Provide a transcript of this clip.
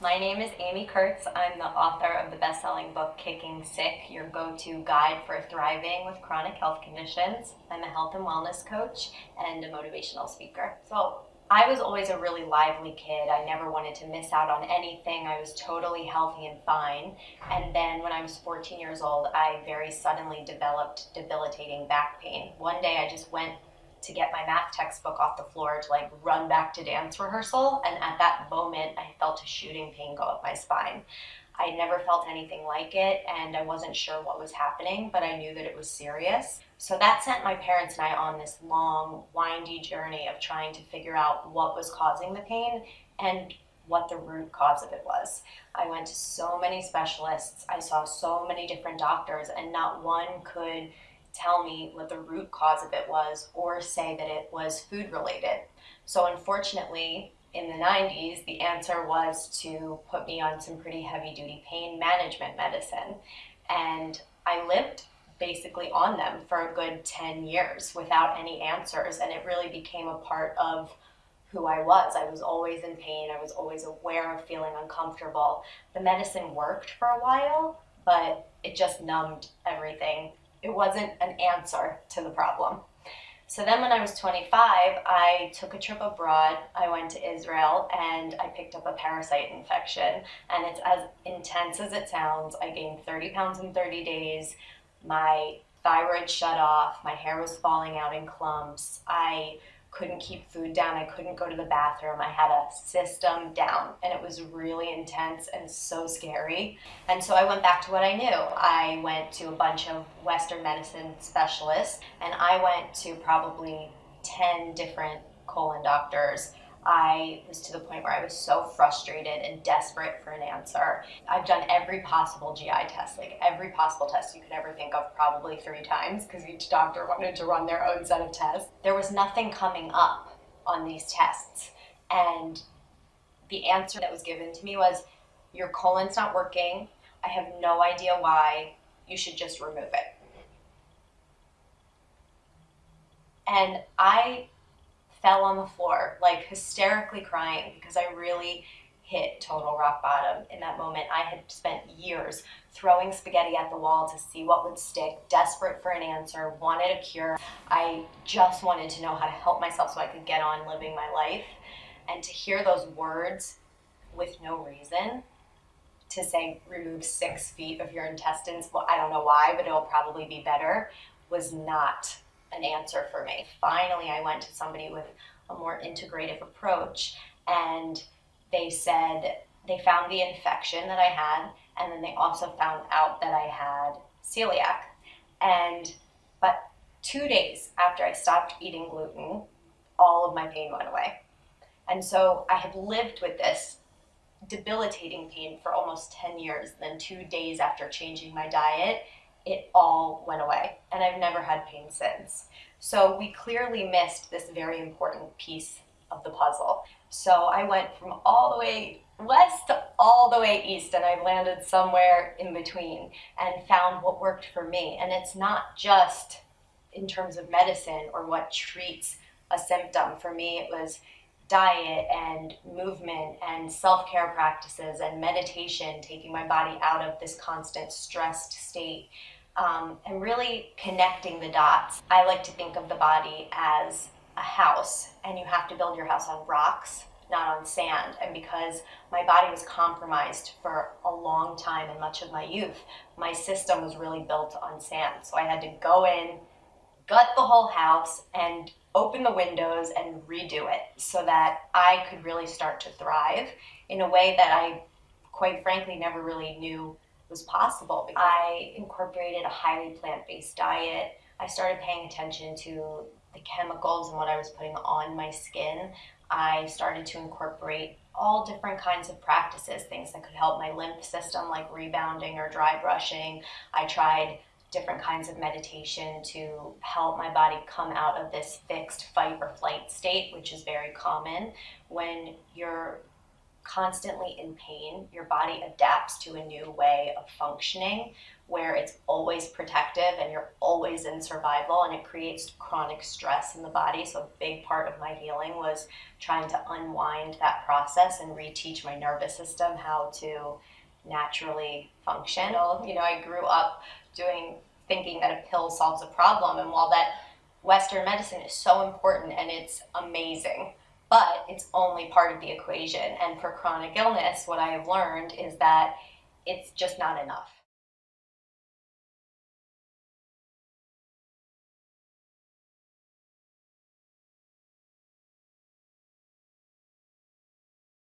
My name is Amy Kurtz. I'm the author of the best-selling book Kicking Sick, your go-to guide for thriving with chronic health conditions. I'm a health and wellness coach and a motivational speaker. So I was always a really lively kid. I never wanted to miss out on anything. I was totally healthy and fine. And then when I was 14 years old, I very suddenly developed debilitating back pain. One day I just went to get my math textbook off the floor to like run back to dance rehearsal. And at that moment, I felt a shooting pain go up my spine. I never felt anything like it and I wasn't sure what was happening, but I knew that it was serious. So that sent my parents and I on this long, windy journey of trying to figure out what was causing the pain and what the root cause of it was. I went to so many specialists, I saw so many different doctors, and not one could tell me what the root cause of it was or say that it was food related. So unfortunately, in the 90s, the answer was to put me on some pretty heavy duty pain management medicine. And I lived basically on them for a good 10 years without any answers. And it really became a part of who I was. I was always in pain. I was always aware of feeling uncomfortable. The medicine worked for a while, but it just numbed everything it wasn't an answer to the problem. So then when I was 25, I took a trip abroad. I went to Israel and I picked up a parasite infection. And it's as intense as it sounds. I gained 30 pounds in 30 days. My thyroid shut off. My hair was falling out in clumps. I couldn't keep food down. I couldn't go to the bathroom. I had a system down and it was really intense and so scary. And so I went back to what I knew. I went to a bunch of Western medicine specialists and I went to probably 10 different colon doctors I was to the point where I was so frustrated and desperate for an answer. I've done every possible GI test, like every possible test you could ever think of, probably three times, because each doctor wanted to run their own set of tests. There was nothing coming up on these tests. And the answer that was given to me was, Your colon's not working. I have no idea why. You should just remove it. And I fell on the floor, like hysterically crying because I really hit total rock bottom in that moment. I had spent years throwing spaghetti at the wall to see what would stick, desperate for an answer, wanted a cure. I just wanted to know how to help myself so I could get on living my life. And to hear those words with no reason, to say remove six feet of your intestines, well, I don't know why, but it'll probably be better, was not an answer for me. Finally, I went to somebody with a more integrative approach and they said they found the infection that I had and then they also found out that I had celiac. And but 2 days after I stopped eating gluten, all of my pain went away. And so I had lived with this debilitating pain for almost 10 years. Then 2 days after changing my diet, it all went away and I've never had pain since. So we clearly missed this very important piece of the puzzle. So I went from all the way west to all the way east and I've landed somewhere in between and found what worked for me. And it's not just in terms of medicine or what treats a symptom. For me, it was diet and movement and self-care practices and meditation, taking my body out of this constant stressed state um, and really connecting the dots. I like to think of the body as a house and you have to build your house on rocks not on sand and because my body was compromised for a long time and much of my youth my system was really built on sand so I had to go in gut the whole house and open the windows and redo it so that I could really start to thrive in a way that I quite frankly never really knew was possible. I incorporated a highly plant-based diet. I started paying attention to the chemicals and what I was putting on my skin. I started to incorporate all different kinds of practices, things that could help my lymph system like rebounding or dry brushing. I tried different kinds of meditation to help my body come out of this fixed fight or flight state, which is very common when you're constantly in pain, your body adapts to a new way of functioning where it's always protective and you're always in survival and it creates chronic stress in the body. So, a big part of my healing was trying to unwind that process and reteach my nervous system how to naturally function. You know, I grew up doing thinking that a pill solves a problem, and while that Western medicine is so important and it's amazing, but it's only part of the equation. And for chronic illness, what I have learned is that it's just not enough.